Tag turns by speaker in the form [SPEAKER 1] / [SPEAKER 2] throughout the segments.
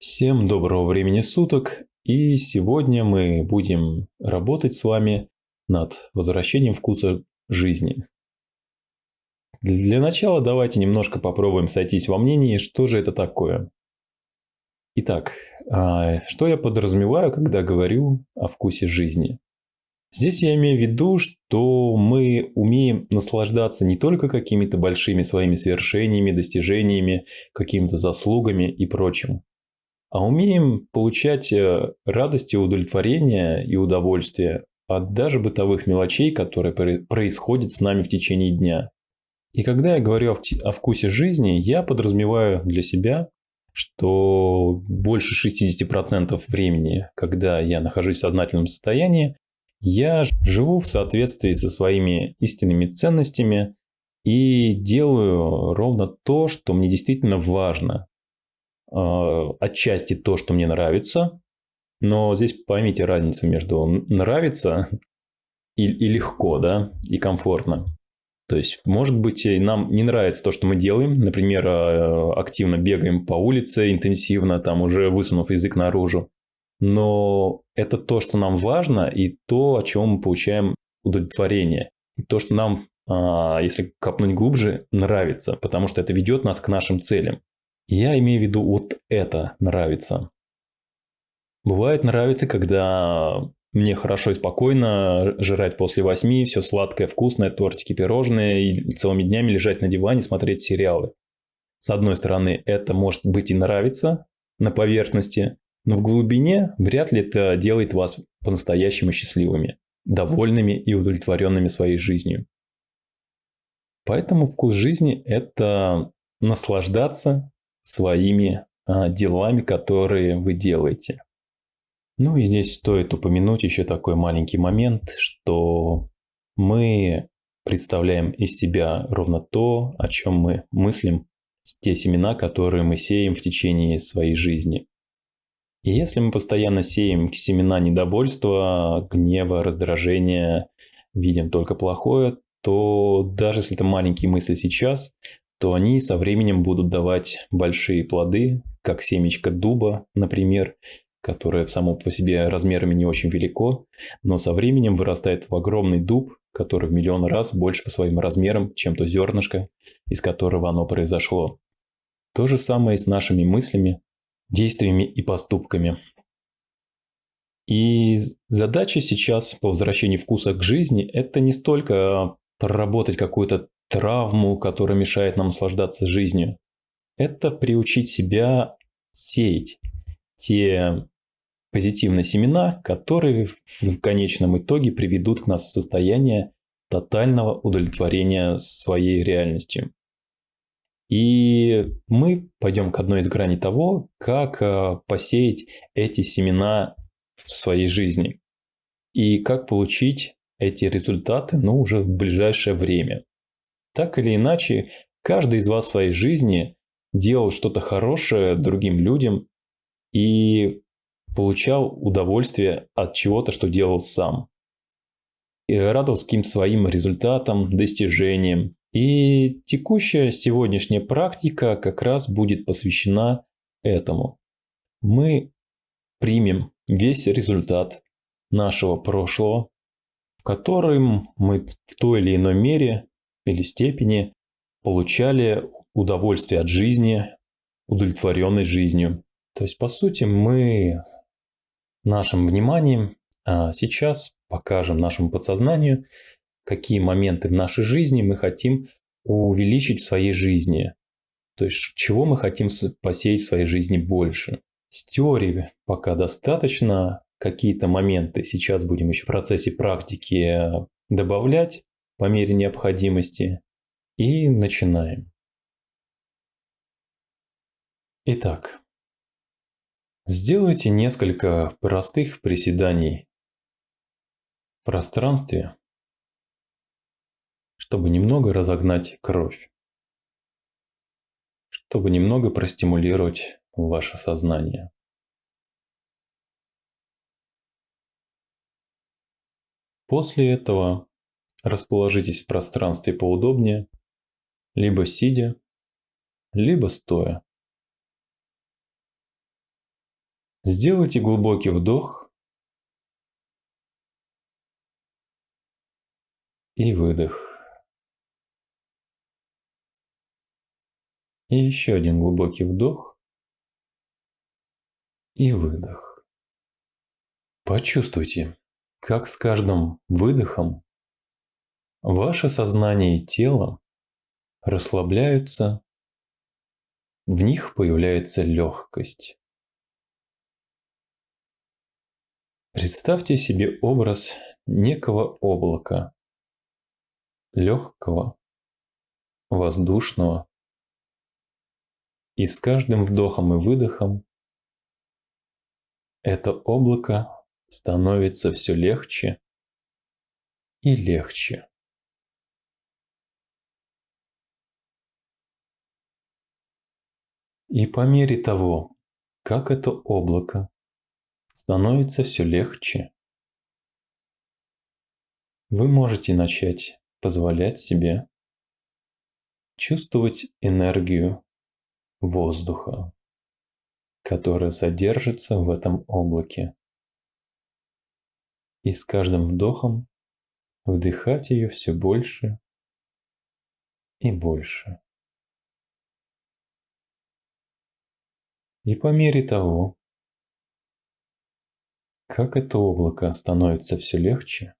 [SPEAKER 1] Всем доброго времени суток, и сегодня мы будем работать с вами над возвращением вкуса жизни. Для начала давайте немножко попробуем сойтись во мнении, что же это такое. Итак, а, что я подразумеваю, когда говорю о вкусе жизни? Здесь я имею в виду, что мы умеем наслаждаться не только какими-то большими своими свершениями, достижениями, какими-то заслугами и прочим, а умеем получать э, радость и удовлетворение и удовольствие от даже бытовых мелочей, которые происходят с нами в течение дня. И когда я говорю о вкусе жизни, я подразумеваю для себя, что больше 60% времени, когда я нахожусь в сознательном состоянии, я живу в соответствии со своими истинными ценностями и делаю ровно то, что мне действительно важно. А, отчасти то, что мне нравится, но здесь поймите разницу между нравится и, и легко, да, и комфортно. То есть, может быть, нам не нравится то, что мы делаем. Например, а, активно бегаем по улице, интенсивно, там уже высунув язык наружу. Но это то, что нам важно, и то, о чем мы получаем удовлетворение. И то, что нам, а, если копнуть глубже, нравится, потому что это ведет нас к нашим целям. Я имею в виду вот это нравится. Бывает нравится, когда мне хорошо и спокойно жрать после восьми, все сладкое, вкусное, тортики, пирожные, и целыми днями лежать на диване, смотреть сериалы. С одной стороны, это может быть и нравится на поверхности, но в глубине вряд ли это делает вас по-настоящему счастливыми, довольными и удовлетворенными своей жизнью. Поэтому вкус жизни – это наслаждаться своими а, делами, которые вы делаете. Ну и здесь стоит упомянуть еще такой маленький момент, что мы представляем из себя ровно то, о чем мы мыслим, те семена, которые мы сеем в течение своей жизни. И если мы постоянно сеем семена недовольства, гнева, раздражения, видим только плохое, то даже если это маленькие мысли сейчас, то они со временем будут давать большие плоды, как семечко дуба, например, которое само по себе размерами не очень велико, но со временем вырастает в огромный дуб, который в миллион раз больше по своим размерам, чем то зернышко, из которого оно произошло. То же самое и с нашими мыслями, действиями и поступками. И задача сейчас по возвращению вкуса к жизни – это не столько проработать какую-то травму, которая мешает нам наслаждаться жизнью. Это приучить себя сеять те позитивные семена, которые в конечном итоге приведут нас в состояние тотального удовлетворения своей реальностью. И мы пойдем к одной из граней того, как э, посеять эти семена в своей жизни и как получить эти результаты, ну, уже в ближайшее время. Так или иначе, каждый из вас в своей жизни делал что-то хорошее другим людям и получал удовольствие от чего-то, что делал сам. И радовался каким-то своим результатам, достижениям. И текущая сегодняшняя практика как раз будет посвящена этому. Мы примем весь результат нашего прошлого, в котором мы в той или иной мере или степени получали удовольствие от жизни, удовлетворенность жизнью. То есть, по сути, мы нашим вниманием а, сейчас покажем нашему подсознанию, какие моменты в нашей жизни мы хотим увеличить в своей жизни. То есть, чего мы хотим посеять в своей жизни больше. С теории пока достаточно. Какие-то моменты сейчас будем еще в процессе практики добавлять по мере необходимости. И начинаем. Итак, сделайте несколько простых приседаний в пространстве, чтобы немного разогнать кровь, чтобы немного простимулировать ваше сознание. После этого Расположитесь в пространстве поудобнее, либо сидя, либо стоя. Сделайте глубокий вдох и выдох. И еще один глубокий вдох и выдох. Почувствуйте, как с каждым выдохом ваше сознание и тело расслабляются, в них появляется легкость. Представьте себе образ некого облака, легкого, воздушного, и с каждым вдохом и выдохом это облако становится все легче и легче. И по мере того, как это облако становится все легче, вы можете начать позволять себе чувствовать энергию воздуха, которая содержится в этом облаке. И с каждым вдохом вдыхать ее все больше и больше. И по мере того, как это облако становится все легче,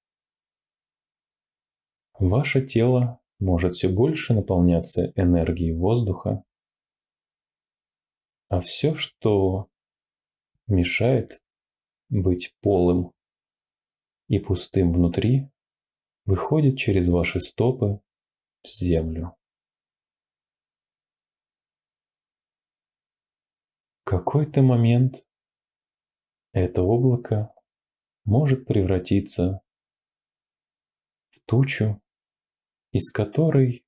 [SPEAKER 1] ваше тело может все больше наполняться энергией воздуха, а все, что мешает быть полым и пустым внутри, выходит через ваши стопы в землю. Какой-то момент это облако может превратиться в тучу, из которой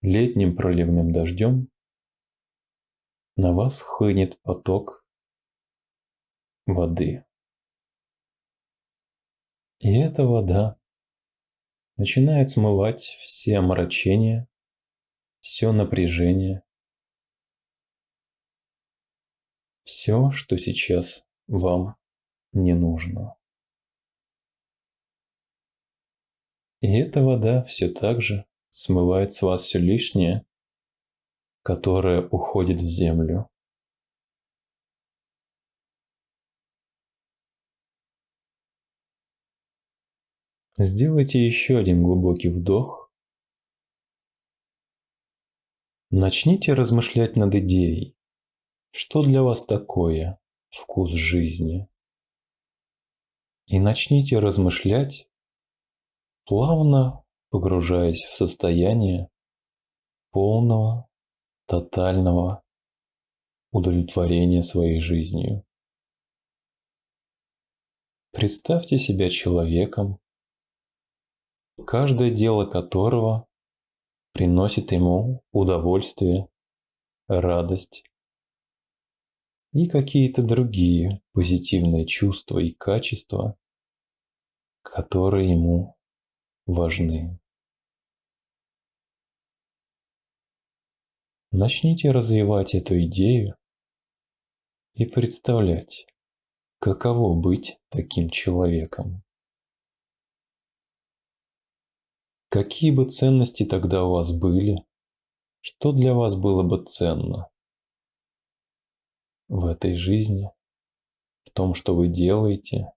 [SPEAKER 1] летним проливным дождем на вас хлынет поток воды. И эта вода начинает смывать все омрачения, все напряжение, все, что сейчас вам не нужно. И эта вода все так же смывает с вас все лишнее, которое уходит в землю. Сделайте еще один глубокий вдох. Начните размышлять над идеей, что для вас такое вкус жизни. И начните размышлять, плавно погружаясь в состояние полного тотального удовлетворения своей жизнью. Представьте себя человеком, каждое дело которого приносит ему удовольствие, радость и какие-то другие позитивные чувства и качества, которые ему важны. Начните развивать эту идею и представлять, каково быть таким человеком. Какие бы ценности тогда у вас были, что для вас было бы ценно в этой жизни, в том, что вы делаете,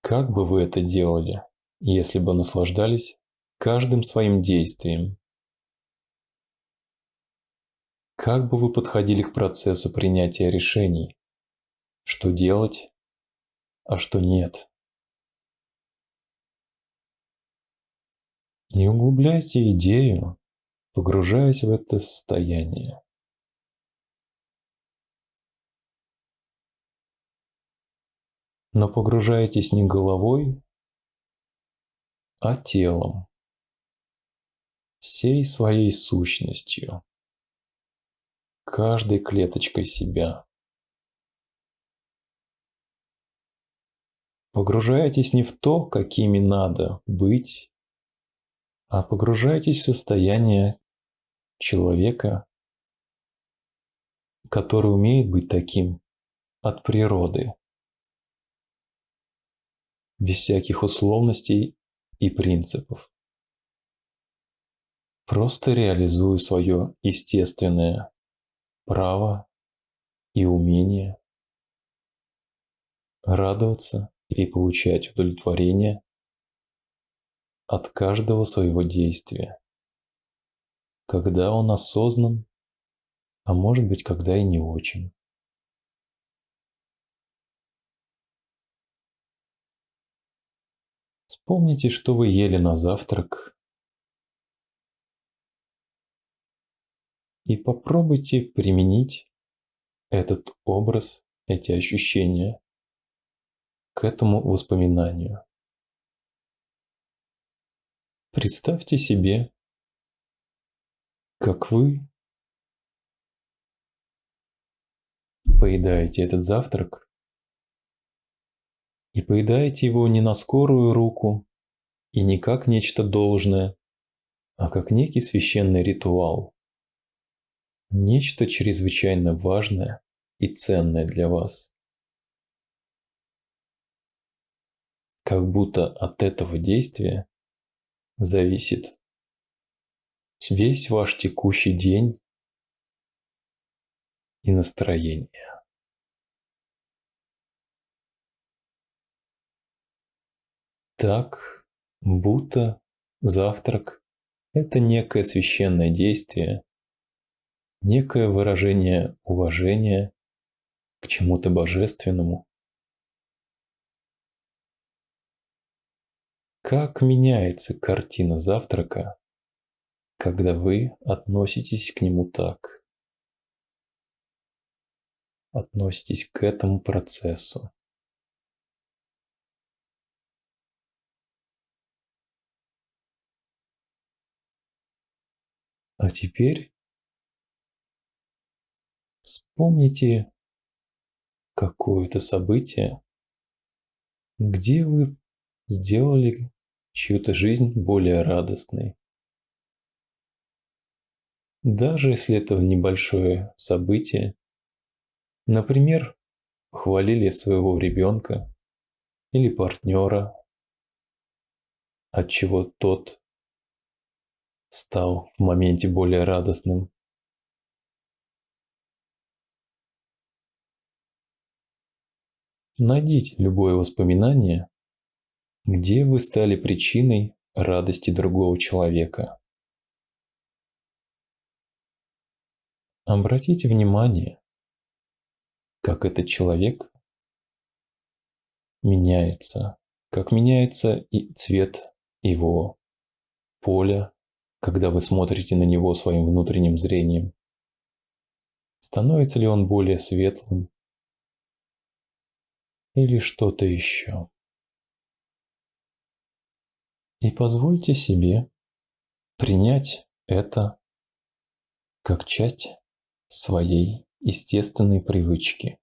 [SPEAKER 1] как бы вы это делали, если бы наслаждались каждым своим действием, Как бы вы подходили к процессу принятия решений? Что делать, а что нет? Не углубляйте идею, погружаясь в это состояние. Но погружайтесь не головой, а телом, всей своей сущностью каждой клеточкой себя. Погружайтесь не в то, какими надо быть, а погружайтесь в состояние человека, который умеет быть таким от природы, без всяких условностей и принципов. Просто реализую свое естественное право и умение радоваться и получать удовлетворение от каждого своего действия, когда он осознан, а может быть, когда и не очень. Вспомните, что вы ели на завтрак, и попробуйте применить этот образ, эти ощущения к этому воспоминанию. Представьте себе, как вы поедаете этот завтрак и поедаете его не на скорую руку и не как нечто должное, а как некий священный ритуал. Нечто чрезвычайно важное и ценное для вас. Как будто от этого действия зависит весь ваш текущий день и настроение. Так, будто завтрак – это некое священное действие, некое выражение уважения к чему-то божественному. Как меняется картина завтрака, когда вы относитесь к нему так? Относитесь к этому процессу. А теперь вспомните какое-то событие, где вы сделали чью-то жизнь более радостной. Даже если это небольшое событие, например, похвалили своего ребенка или партнера, от чего тот стал в моменте более радостным. Найдите любое воспоминание, где вы стали причиной радости другого человека. Обратите внимание, как этот человек меняется, как меняется и цвет его поля, когда вы смотрите на него своим внутренним зрением. Становится ли он более светлым или что-то еще? И позвольте себе принять это как часть своей естественной привычки.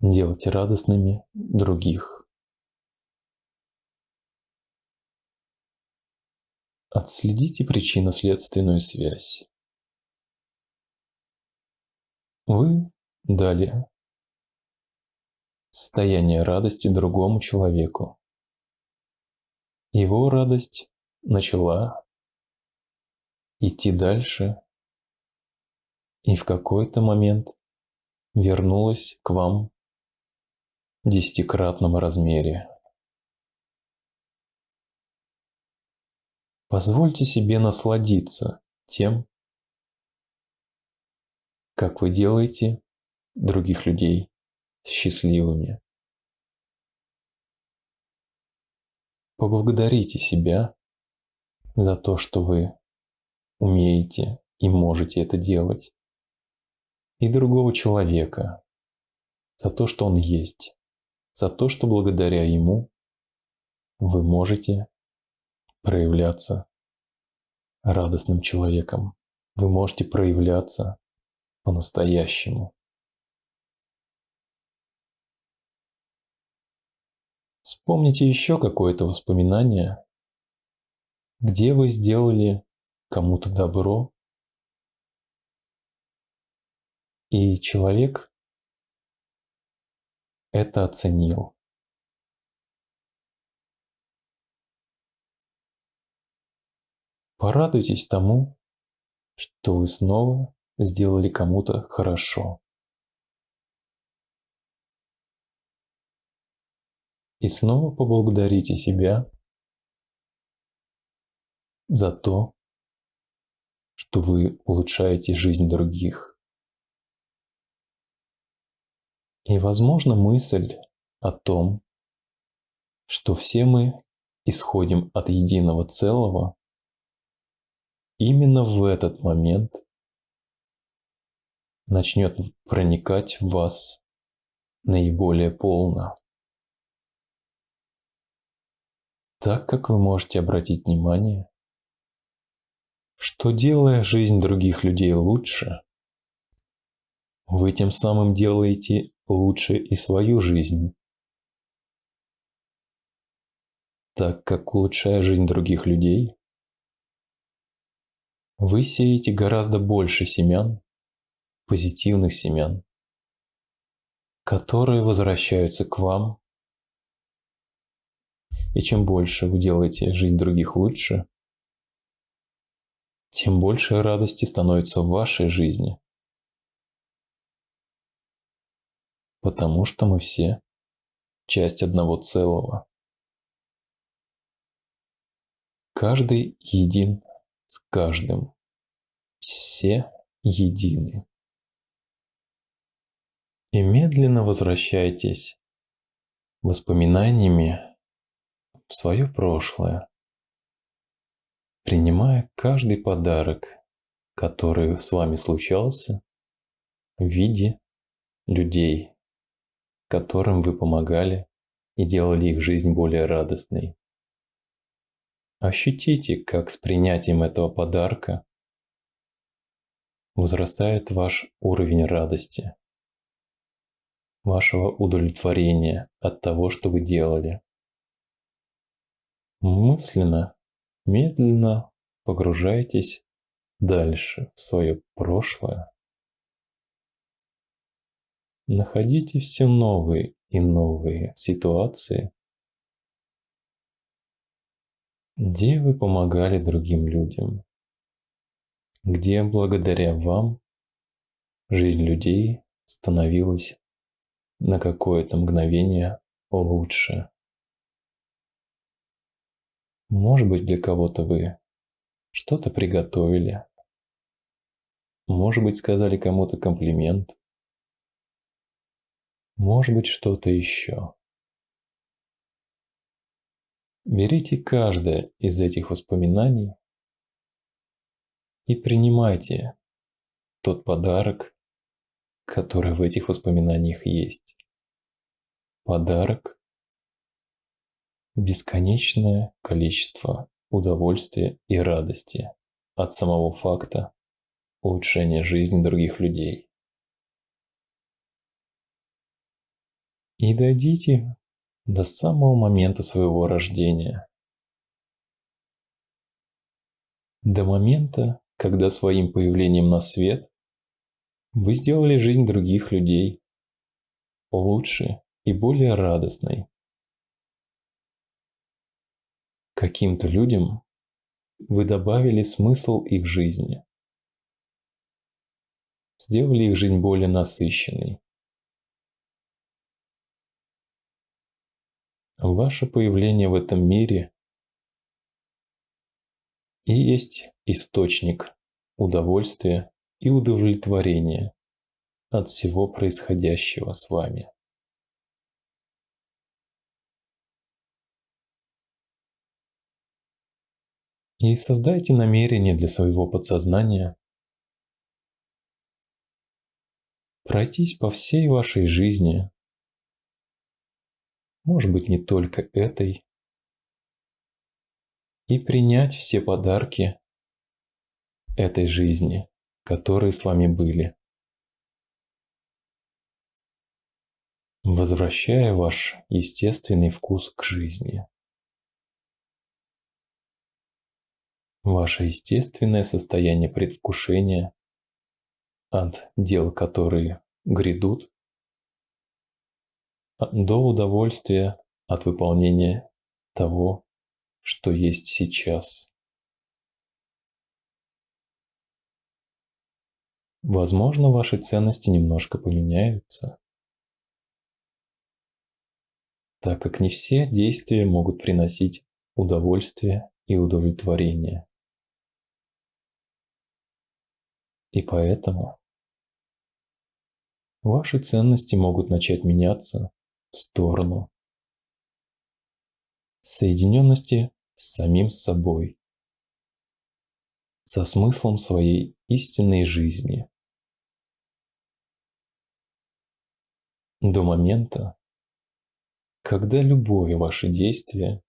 [SPEAKER 1] Делать радостными других. Отследите причинно-следственную связь. Вы дали состояние радости другому человеку. Его радость начала идти дальше и в какой-то момент вернулась к вам в десятикратном размере. Позвольте себе насладиться тем, как вы делаете других людей счастливыми. Поблагодарите себя за то, что вы умеете и можете это делать. И другого человека за то, что он есть. За то, что благодаря ему вы можете проявляться радостным человеком. Вы можете проявляться по-настоящему. Вспомните еще какое-то воспоминание, где вы сделали кому-то добро, И человек это оценил. Порадуйтесь тому, что вы снова сделали кому-то хорошо. И снова поблагодарите себя за то, что вы улучшаете жизнь других. И, возможно, мысль о том, что все мы исходим от единого целого, именно в этот момент начнет проникать в вас наиболее полно. Так как вы можете обратить внимание, что делая жизнь других людей лучше, вы тем самым делаете лучше и свою жизнь. Так как улучшая жизнь других людей, вы сеете гораздо больше семян, позитивных семян, которые возвращаются к вам. И чем больше вы делаете жизнь других лучше, тем больше радости становится в вашей жизни. Потому что мы все часть одного целого. Каждый един с каждым. Все едины. И медленно возвращайтесь воспоминаниями в свое прошлое, принимая каждый подарок, который с вами случался в виде людей, которым вы помогали и делали их жизнь более радостной. Ощутите, как с принятием этого подарка возрастает ваш уровень радости, вашего удовлетворения от того, что вы делали. Мысленно, медленно погружайтесь дальше в свое прошлое. Находите все новые и новые ситуации, где вы помогали другим людям, где благодаря вам жизнь людей становилась на какое-то мгновение лучше. Может быть, для кого-то вы что-то приготовили, может быть, сказали кому-то комплимент, может быть, что-то еще. Берите каждое из этих воспоминаний и принимайте тот подарок, который в этих воспоминаниях есть. Подарок – бесконечное количество удовольствия и радости от самого факта улучшения жизни других людей. И дойдите до самого момента своего рождения. До момента, когда своим появлением на свет вы сделали жизнь других людей лучше и более радостной. Каким-то людям вы добавили смысл их жизни, сделали их жизнь более насыщенной. Ваше появление в этом мире и есть источник удовольствия и удовлетворения от всего происходящего с вами. И создайте намерение для своего подсознания пройтись по всей вашей жизни может быть не только этой, и принять все подарки этой жизни, которые с вами были. Возвращая ваш естественный вкус к жизни. Ваше естественное состояние предвкушения от дел, которые грядут, до удовольствия от выполнения того, что есть сейчас. Возможно, ваши ценности немножко поменяются, так как не все действия могут приносить удовольствие и удовлетворение. И поэтому ваши ценности могут начать меняться сторону. Соединенности с самим собой, со смыслом своей истинной жизни. До момента, когда любое ваше действие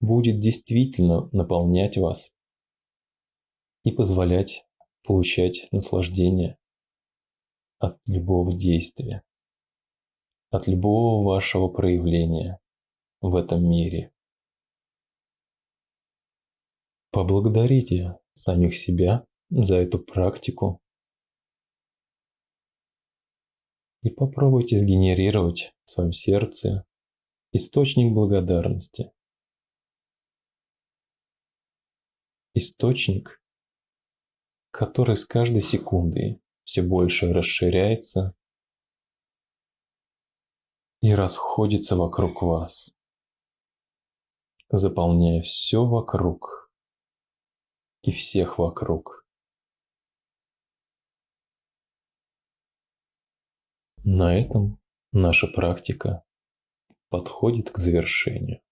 [SPEAKER 1] будет действительно наполнять вас и позволять получать наслаждение от любого действия, от любого вашего проявления в этом мире. Поблагодарите самих себя за эту практику и попробуйте сгенерировать в своем сердце источник благодарности. Источник, который с каждой секундой все больше расширяется и расходится вокруг вас, заполняя все вокруг и всех вокруг. На этом наша практика подходит к завершению.